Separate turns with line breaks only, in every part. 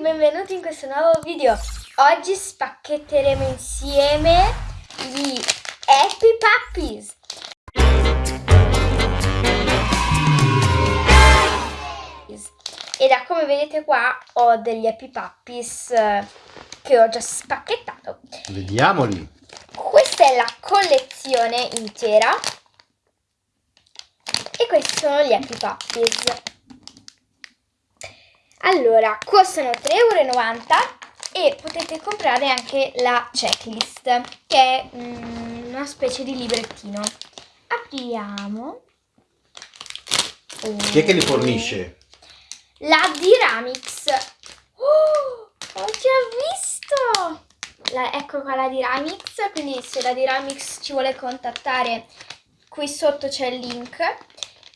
benvenuti in questo nuovo video. Oggi spacchetteremo insieme gli Happy Puppies. E da come vedete qua ho degli Happy Puppies eh, che ho già spacchettato.
Vediamoli.
Questa è la collezione intera. E questi sono gli Happy Puppies. Allora, costano 3,90 euro e potete comprare anche la checklist, che è mm, una specie di librettino. Apriamo.
Chi è che li fornisce?
La Diramix. Oh, ho già visto! La, ecco qua la Diramix, quindi se la Diramix ci vuole contattare, qui sotto c'è il link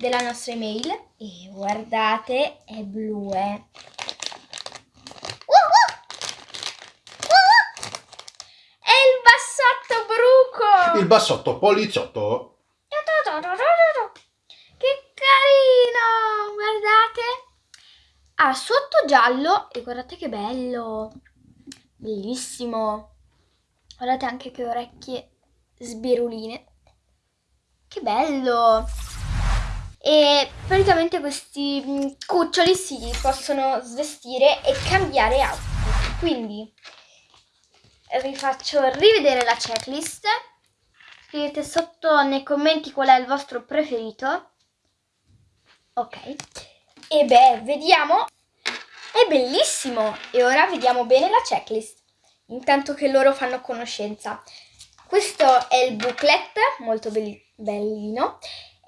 della nostra email e guardate è blu eh. È il bassotto bruco!
Il bassotto poliziotto.
Che carino! Guardate! Ha sotto giallo e guardate che bello! Bellissimo! Guardate anche che orecchie sbiruline. Che bello! E praticamente questi mm, cuccioli si possono svestire e cambiare outfit. Quindi vi faccio rivedere la checklist. Scrivete sotto nei commenti qual è il vostro preferito. Ok. E beh vediamo. È bellissimo. E ora vediamo bene la checklist. Intanto che loro fanno conoscenza. Questo è il booklet molto bellino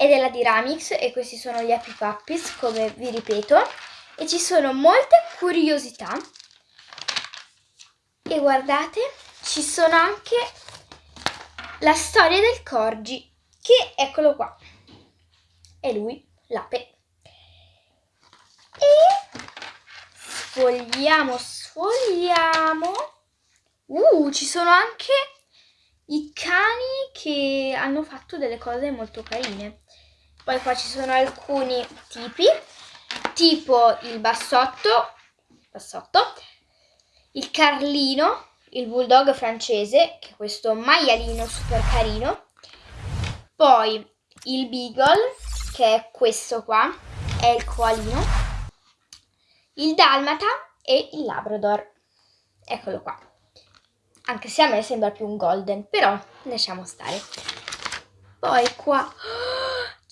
è della Diramix e questi sono gli Happy Puppies, come vi ripeto. E ci sono molte curiosità. E guardate, ci sono anche la storia del Corgi, che eccolo qua. È lui, l'ape. E sfogliamo, sfogliamo. Uh, ci sono anche i cani che hanno fatto delle cose molto carine. Poi qua ci sono alcuni tipi, tipo il bassotto, bassotto il carlino, il bulldog francese, che è questo maialino super carino, poi il beagle, che è questo qua, è il coalino, il dalmata e il labrador. Eccolo qua. Anche se a me sembra più un golden, però lasciamo stare. Poi qua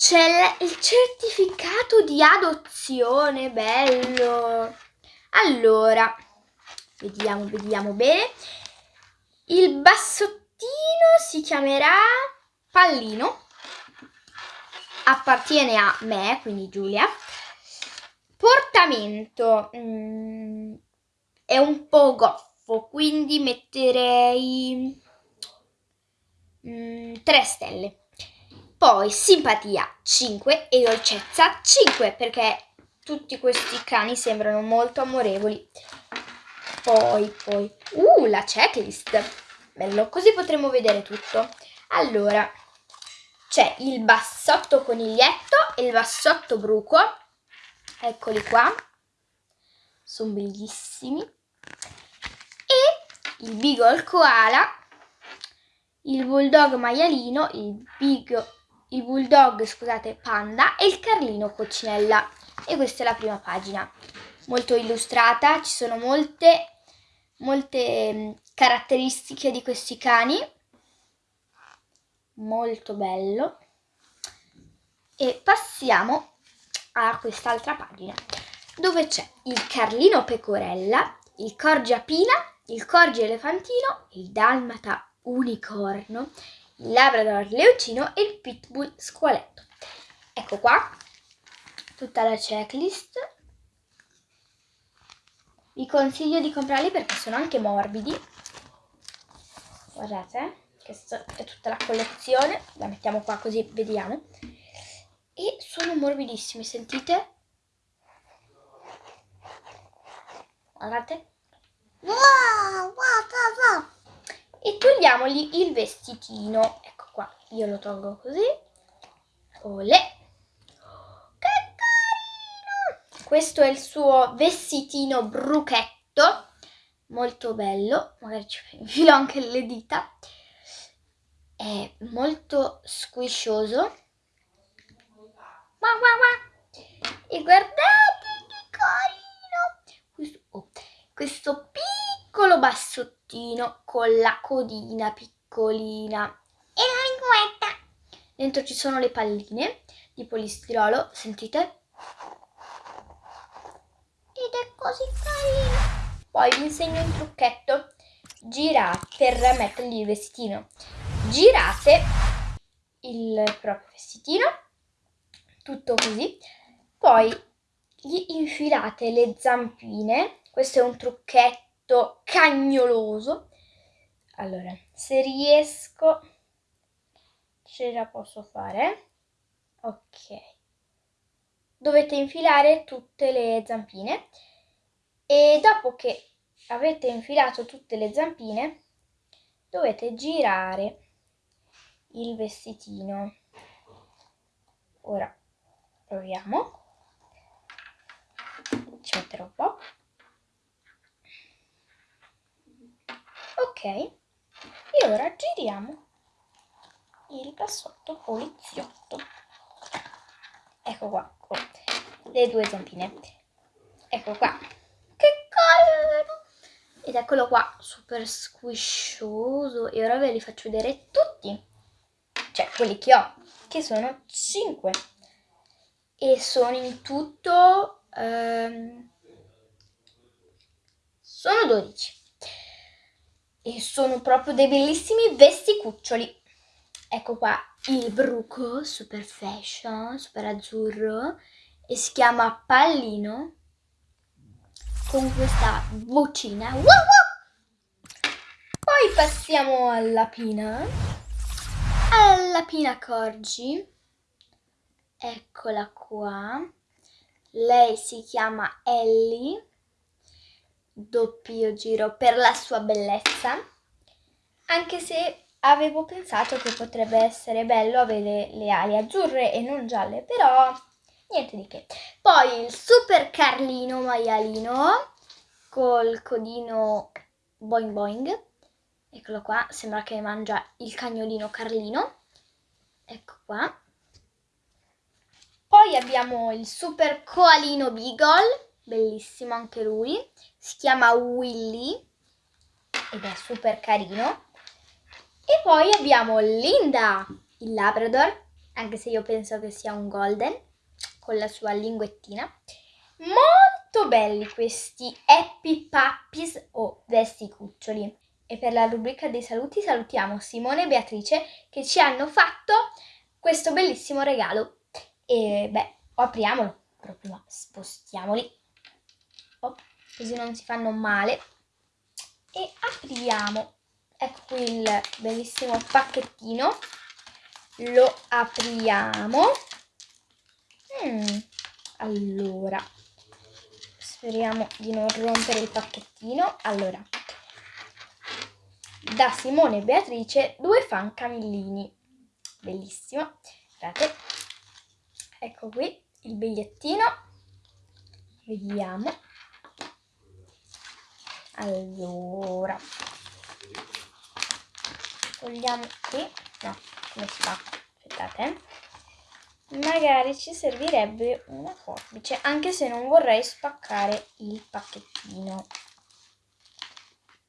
c'è il certificato di adozione, bello. Allora, vediamo, vediamo bene. Il bassottino si chiamerà Pallino. Appartiene a me, quindi Giulia. Portamento. Mm, è un po' goffo, quindi metterei mm, 3 stelle. Poi simpatia 5 e dolcezza 5 perché tutti questi cani sembrano molto amorevoli. Poi, poi, uh, la checklist. Bello, così potremo vedere tutto. Allora, c'è il bassotto coniglietto e il bassotto bruco. Eccoli qua. Sono bellissimi. E il beagle koala, il bulldog maialino, il beagle il bulldog, scusate, panda e il carlino coccinella. E questa è la prima pagina, molto illustrata, ci sono molte, molte mm, caratteristiche di questi cani. Molto bello. E passiamo a quest'altra pagina, dove c'è il carlino pecorella, il corgi apina, il corgi elefantino, il dalmata unicorno Labrador leoncino e il Pitbull squaletto. Ecco qua tutta la checklist. Vi consiglio di comprarli perché sono anche morbidi. Guardate, che è tutta la collezione. La mettiamo qua così vediamo. E sono morbidissimi, sentite? Guardate. Wow, wow, wow, wow e togliamogli il vestitino. Ecco qua, io lo tolgo così. Olè! Che carino! Questo è il suo vestitino bruchetto. molto bello, magari ci infilo anche le dita, è molto squiscioso. E guardate che carino! Questo, oh, questo piccolo bassottino con la codina piccolina e la linguetta. Dentro ci sono le palline di polistirolo, sentite? Ed è così carino. Poi vi insegno un trucchetto. Girate per mettergli il vestitino. Girate il proprio vestitino, tutto così. Poi gli infilate le zampine. Questo è un trucchetto cagnoloso. Allora, se riesco, ce la posso fare. Ok. Dovete infilare tutte le zampine e dopo che avete infilato tutte le zampine dovete girare il vestitino. Ora proviamo. Ci metterò un po'. Ok. E ora giriamo il bassotto poliziotto. Ecco qua, con le due zampine. Ecco qua. Che carino! Ed eccolo qua, super squiscioso. E ora ve li faccio vedere tutti. Cioè, quelli che ho, che sono 5. E sono in tutto... Um, sono 12. E sono proprio dei bellissimi vesticuccioli. Ecco qua il bruco, super fashion, super azzurro. E si chiama Pallino con questa vocina. Wow, wow! Poi passiamo alla Pina. Alla Pina Corgi. Eccola qua. Lei si chiama Ellie. Doppio giro per la sua bellezza. Anche se avevo pensato che potrebbe essere bello avere le ali azzurre e non gialle, però niente di che. Poi il super Carlino maialino col codino boing boing. Eccolo qua, sembra che mangia il cagnolino Carlino. Ecco qua. Poi abbiamo il super coalino Beagle, bellissimo anche lui. Si chiama Willy ed è super carino. E poi abbiamo Linda, il Labrador, anche se io penso che sia un Golden con la sua linguettina. Molto belli questi Happy Puppies o vesti cuccioli. E per la rubrica dei saluti salutiamo Simone e Beatrice che ci hanno fatto questo bellissimo regalo. E beh, apriamolo, però prima spostiamoli, oh, così non si fanno male. E apriamo, ecco qui il bellissimo pacchettino, lo apriamo Mm, allora, speriamo di non rompere il pacchettino. Allora, da Simone e Beatrice, due fan camillini. Bellissimo. Guardate. Ecco qui il bigliettino. Vediamo. Allora. Togliamo qui. No, come si fa? Aspettate. Eh magari ci servirebbe una forbice anche se non vorrei spaccare il pacchettino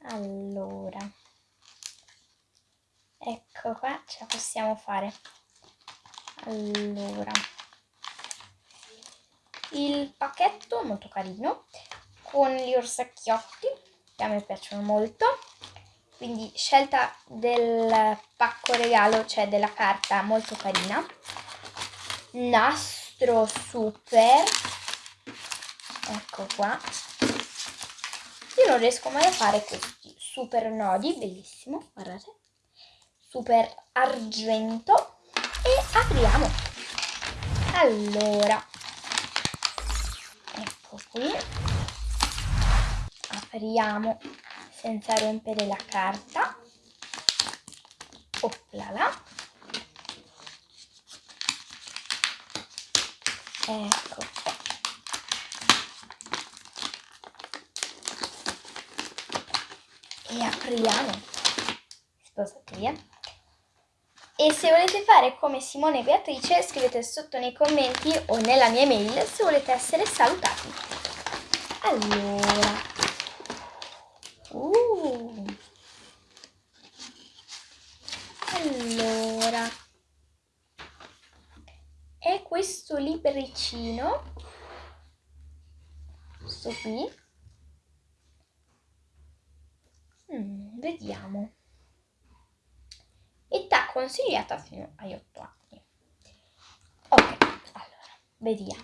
allora ecco qua ce la possiamo fare allora il pacchetto molto carino con gli orsacchiotti che a me piacciono molto. Quindi scelta del pacco regalo cioè della carta molto carina. Nastro super. Ecco qua. Io non riesco mai a fare questi super nodi bellissimo guardate. Super argento. E apriamo. Allora. Ecco qui apriamo senza rompere la carta oplala ecco e apriamo. Sposateria. E se volete fare come Simone e Beatrice, scrivete sotto nei commenti o nella mia mail se volete essere salutati. Allora. Uh. Allora. È questo libricino. Questo qui. Mm, vediamo. Età consigliata fino agli 8 anni. Ok, allora, vediamo.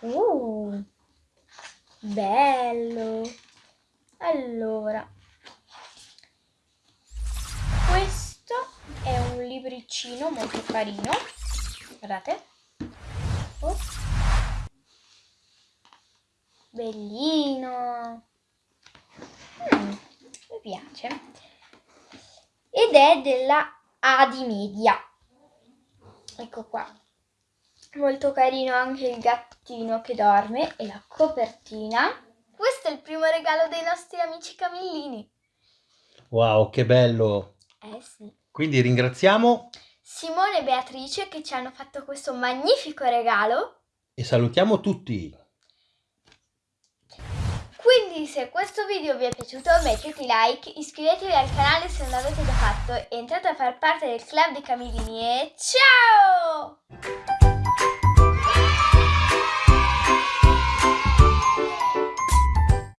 Uh, bello. Allora, questo è un libricino molto carino. Guardate. Oh. Bellino. Mm, mi piace. Ed è della Adi Media. Ecco qua. Molto carino anche il gattino che dorme e la copertina. Questo è il primo regalo dei nostri amici camillini.
Wow, che bello.
Eh sì.
Quindi ringraziamo
Simone e Beatrice che ci hanno fatto questo magnifico regalo.
e salutiamo tutti.
Quindi se questo video vi è piaciuto mettete like, iscrivetevi al canale se non l'avete già fatto, entrate a far parte del club dei camillini e ciao!